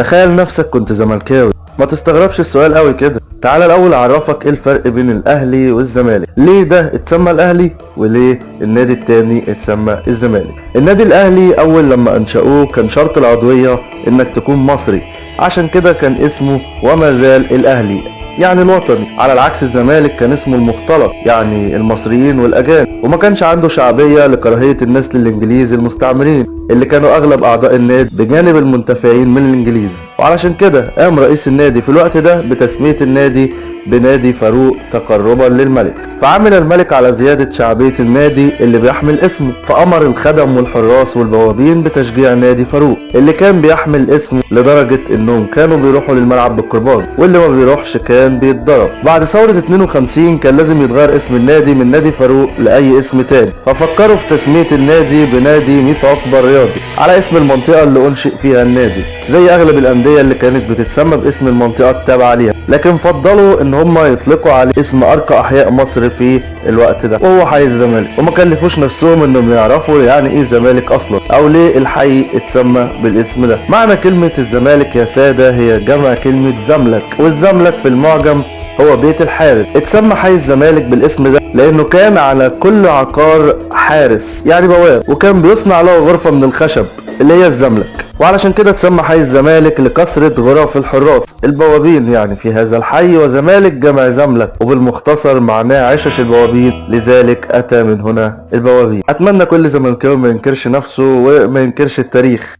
تخيل نفسك كنت زملكاوي. ما تستغربش السؤال قوي كده. تعال الأول أعرفك إيه الفرق بين الأهلي والزمالك. ليه ده اتسمى الأهلي وليه النادي التاني اتسمى الزمالك؟ النادي الأهلي أول لما أنشأوه كان شرط العضوية إنك تكون مصري. عشان كده كان اسمه وما زال الأهلي. يعني الوطني. على العكس الزمالك كان اسمه المختلط يعني المصريين والأجانب. وما كانش عنده شعبية لكراهية الناس للإنجليز المستعمرين. اللي كانوا أغلب أعضاء النادي بجانب المنتفعين من الإنجليز. وعلشان كده قام رئيس النادي في الوقت ده بتسمية النادي بنادي فاروق تقربا للملك. فعمل الملك على زيادة شعبية النادي اللي بيحمل اسمه. فأمر الخدم والحراس والبوابين بتشجيع نادي فاروق اللي كان بيحمل اسمه لدرجة إنهم كانوا بيروحوا للملعب بالقربان واللي ما بيروحش كان بيتضرب. بعد ثورة 52 كان لازم يتغير اسم النادي من نادي فاروق لأي اسم تاني. ففكروا في تسمية النادي بنادي 100 عقبة الرياضي على اسم المنطقة اللي أنشئ فيها النادي. زي أغلب الأندية اللي كانت بتتسمى باسم المنطقة التابعة ليها. لكن فضلوا إن هم يطلقوا عليه اسم أرقى أحياء مصر في الوقت ده. وهو حي الزمالك. وما كلفوش نفسهم إنهم يعرفوا يعني إيه الزمالك أصلا. أو ليه الحي اتسمى بالاسم ده. معنى كلمة الزمالك يا سادة هي جمع كلمة زملك. والزملك في المعجم هو بيت الحارس. اتسمى حي الزمالك بالاسم ده لأنه كان على كل عقار حارس يعني بواب وكان بيصنع له غرفة من الخشب اللي هي الزملك. وعلشان كده اتسمى حي الزمالك لكثرة غرف الحراس البوابين يعني في هذا الحي وزمالك جمع زملك وبالمختصر معناه عشش البوابين. لذلك أتى من هنا البوابين. أتمنى كل زملكاوي ما ينكرش نفسه وما ينكرش التاريخ.